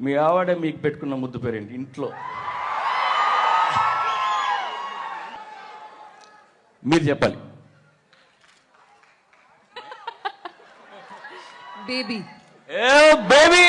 మీ ఆవిడ మీకు పెట్టుకున్న ముద్దు పేరేంటి? ఇంట్లో. మీరు చెప్పాలి. బేబీ ఏ బేబీ